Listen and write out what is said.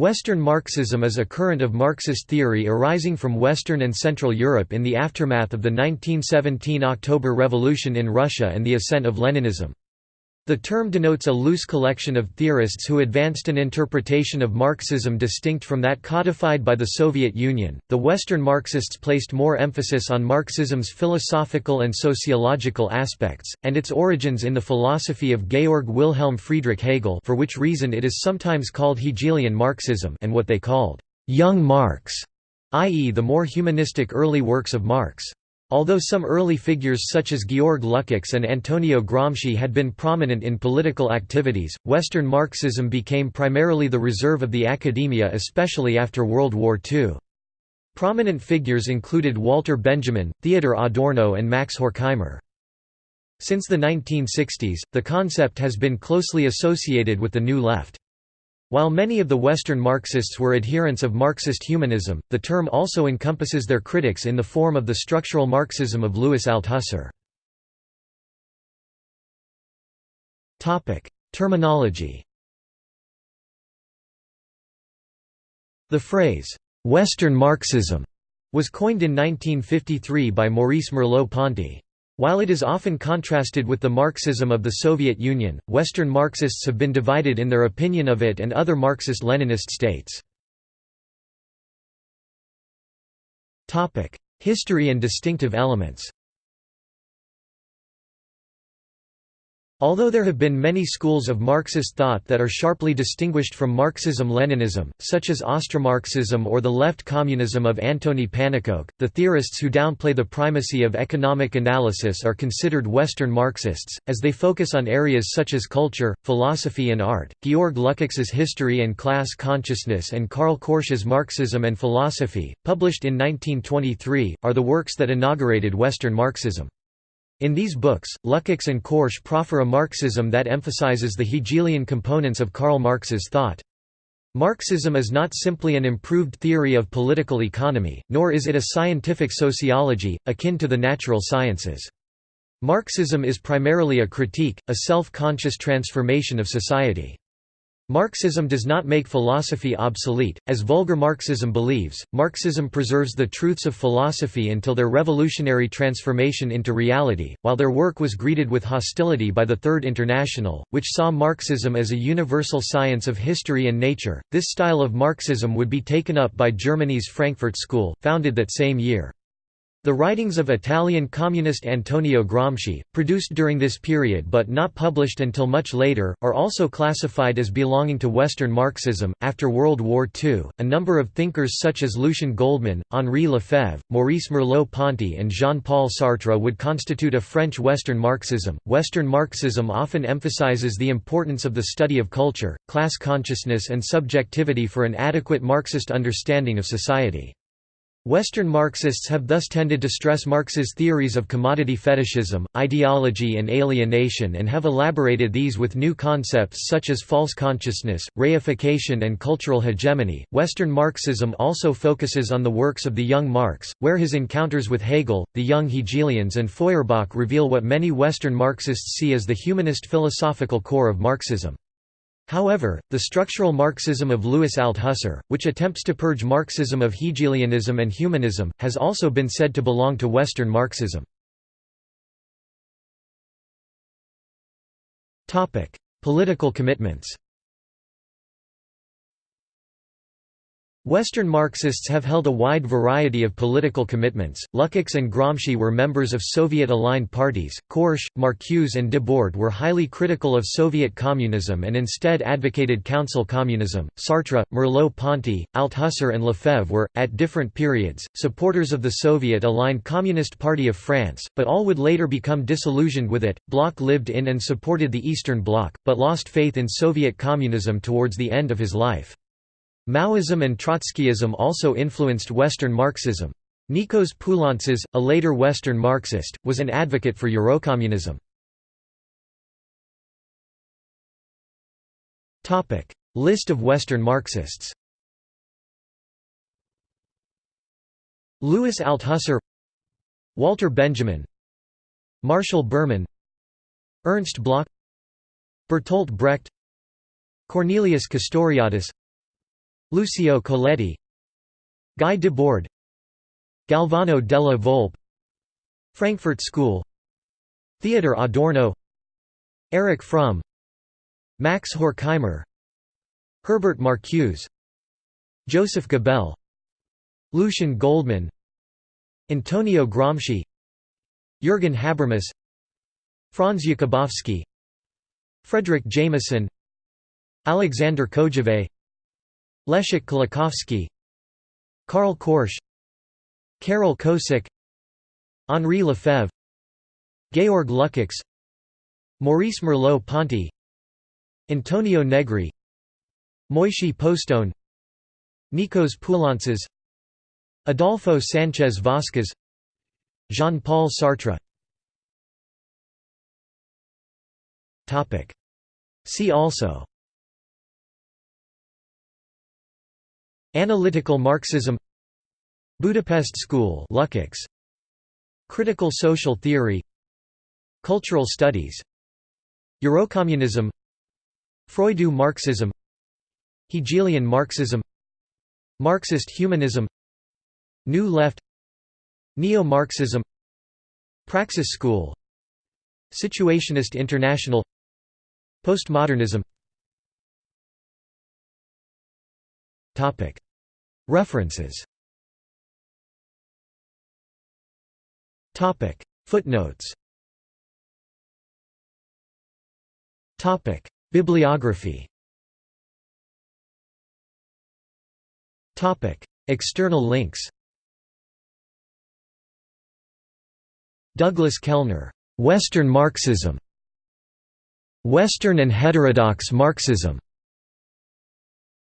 Western Marxism is a current of Marxist theory arising from Western and Central Europe in the aftermath of the 1917 October Revolution in Russia and the ascent of Leninism. The term denotes a loose collection of theorists who advanced an interpretation of Marxism distinct from that codified by the Soviet Union. The Western Marxists placed more emphasis on Marxism's philosophical and sociological aspects, and its origins in the philosophy of Georg Wilhelm Friedrich Hegel, for which reason it is sometimes called Hegelian Marxism, and what they called young Marx, i.e., the more humanistic early works of Marx. Although some early figures such as Georg Lukács and Antonio Gramsci had been prominent in political activities, Western Marxism became primarily the reserve of the academia especially after World War II. Prominent figures included Walter Benjamin, Theodor Adorno and Max Horkheimer. Since the 1960s, the concept has been closely associated with the New Left. While many of the Western Marxists were adherents of Marxist humanism, the term also encompasses their critics in the form of the structural Marxism of Louis Althusser. Terminology The phrase, "'Western Marxism' was coined in 1953 by Maurice Merleau-Ponty. While it is often contrasted with the Marxism of the Soviet Union, Western Marxists have been divided in their opinion of it and other Marxist-Leninist states. History and distinctive elements Although there have been many schools of Marxist thought that are sharply distinguished from Marxism-Leninism, such as Austromarxism or the left communism of Antony Pannekoek, the theorists who downplay the primacy of economic analysis are considered Western Marxists, as they focus on areas such as culture, philosophy and art. Georg Lukács's History and Class Consciousness and Karl Korsch's Marxism and Philosophy, published in 1923, are the works that inaugurated Western Marxism. In these books, Lukács and Korsch proffer a Marxism that emphasizes the Hegelian components of Karl Marx's thought. Marxism is not simply an improved theory of political economy, nor is it a scientific sociology, akin to the natural sciences. Marxism is primarily a critique, a self-conscious transformation of society. Marxism does not make philosophy obsolete, as vulgar Marxism believes. Marxism preserves the truths of philosophy until their revolutionary transformation into reality, while their work was greeted with hostility by the Third International, which saw Marxism as a universal science of history and nature. This style of Marxism would be taken up by Germany's Frankfurt School, founded that same year. The writings of Italian communist Antonio Gramsci, produced during this period but not published until much later, are also classified as belonging to Western Marxism. After World War II, a number of thinkers such as Lucien Goldmann, Henri Lefebvre, Maurice Merleau Ponty, and Jean Paul Sartre would constitute a French Western Marxism. Western Marxism often emphasizes the importance of the study of culture, class consciousness, and subjectivity for an adequate Marxist understanding of society. Western Marxists have thus tended to stress Marx's theories of commodity fetishism, ideology, and alienation and have elaborated these with new concepts such as false consciousness, reification, and cultural hegemony. Western Marxism also focuses on the works of the young Marx, where his encounters with Hegel, the young Hegelians, and Feuerbach reveal what many Western Marxists see as the humanist philosophical core of Marxism. However, the structural Marxism of Louis Althusser, which attempts to purge Marxism of Hegelianism and humanism, has also been said to belong to Western Marxism. Political commitments Western Marxists have held a wide variety of political commitments. Lukács and Gramsci were members of Soviet-aligned parties. Korsch, Marcuse and Debord were highly critical of Soviet communism and instead advocated council communism. Sartre, Merleau-Ponty, Althusser and Lefebvre were, at different periods, supporters of the Soviet-aligned Communist Party of France, but all would later become disillusioned with it. Bloch lived in and supported the Eastern Bloc, but lost faith in Soviet communism towards the end of his life. Maoism and Trotskyism also influenced Western Marxism. Nikos Poulantzas, a later Western Marxist, was an advocate for Eurocommunism. List of Western Marxists Louis Althusser Walter Benjamin Marshall Berman Ernst Bloch Bertolt Brecht Cornelius Castoriadis Lucio Colletti Guy Debord Galvano della Volpe Frankfurt School Theodor Adorno Erich Fromm Max Horkheimer Herbert Marcuse Joseph Gabel Lucien Goldmann Antonio Gramsci Jürgen Habermas Franz Jakubowski Fredric Jameson Alexander Kojève Leszek Kolakowski Karl Korsch Karol Kosik Henri Lefebvre Georg Lukács Maurice Merleau-Ponty Antonio Negri Moishe Postone Nikos Poulantzas Adolfo Sanchez Vasquez Jean-Paul Sartre. See also Analytical Marxism Budapest School Lukács. Critical social theory Cultural studies. Eurocommunism Freudo Marxism Hegelian Marxism Marxist humanism New Left Neo-Marxism Praxis School Situationist International Postmodernism References. Footnotes. Bibliography. External links. Douglas Kellner, "'Western Marxism' Western and Heterodox Marxism'